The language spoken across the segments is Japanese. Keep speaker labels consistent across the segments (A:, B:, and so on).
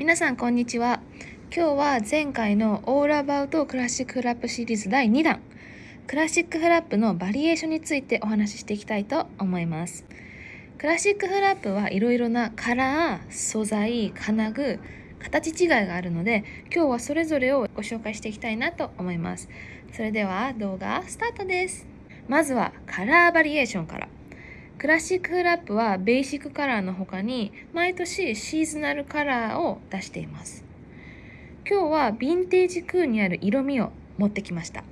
A: 皆さんこんにちは。今日は前回のオールアバウトクラシックフラップシリーズ第2弾。クラシックフラップのバリエーションについてお話ししていきたいと思います。クラシックフラップはいろいろなカラー、素材、金具、形違いがあるので今日はそれぞれをご紹介していきたいなと思います。それでは動画スタートです。まずはカラーバリエーションから。クラシックフラップはベーシックカラーの他に毎年シーズナルカラーを出しています。今日はヴィンテージ空にある色味を持ってきました。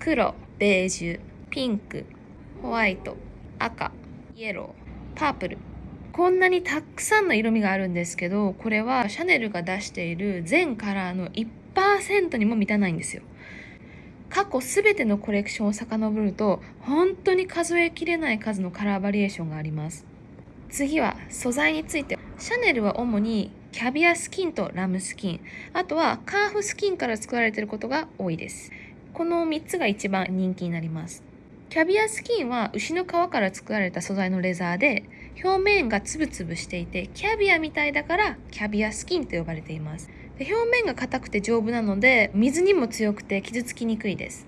A: 黒、ベージュ、ピンク、ホワイト、赤、イエロー、パープル。こんなにたくさんの色味があるんですけど、これはシャネルが出している全カラーの1%にも満たないんですよ。過去全てのコレクションを遡ると本当に数えきれない数のカラーバリエーションがあります。次は素材について。シャネルは主にキャビアスキンとラムスキン。あとはカーフスキンから作られていることが多いです。この3つが一番人気になります。キャビアスキンは牛の皮から作られた素材のレザーで表面がつぶつぶしていてキャビアみたいだからキャビアスキンと呼ばれています。で表面が硬くて丈夫なので水にも強くて傷つきにくいです。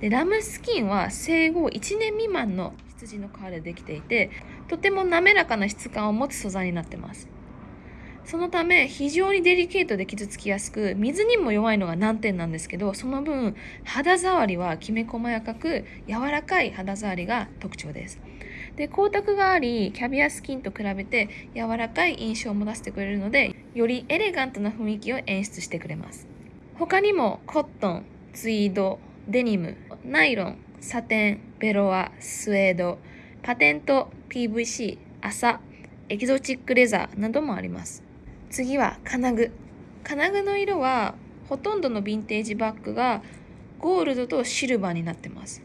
A: でラムスキンは生後1年未満の羊の皮でできていてとても滑らかな質感を持つ素材になってます。そのため非常にデリケートで傷つきやすく水にも弱いのが難点なんですけどその分肌触りはきめ細やかく柔らかい肌触りが特徴です。で光沢がありキャビアスキンと比べて柔らかい印象を持たせてくれるのでよりエレガントな雰囲気を演出してくれます。他にもコットンツイードデニムナイロンサテンベロアスウェードパテント PVC 麻エキゾチックレザーなどもあります。次は金具。金具の色はほとんどのヴィンテージバッグがゴールドとシルバーになってます。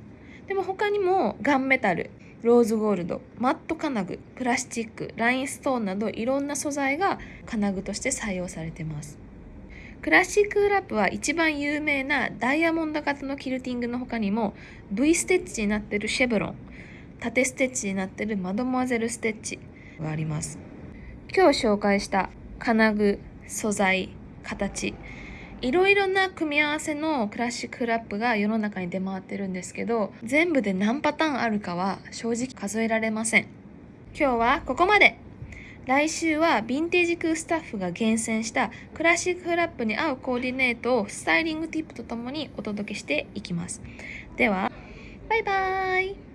A: でも他にもガンメタル。ローズゴールドマット金具プラスチックラインストーンなどいろんな素材が金具として採用されてます。クラシックラップは一番有名なダイヤモンド型のキルティングの他にも V ステッチになってるシェブロン縦ステッチになってるマドモアゼルステッチがあります。今日紹介した金具素材形いろいろな組み合わせのクラシックラップが世の中に出回ってるんですけど全部で何パターンあるかは正直数えられません。今日はここまで。来週はヴィンテージクスタッフが厳選したクラシックラップに合うコーディネートをスタイリングティップとともにお届けしていきます。ではバイバーイ。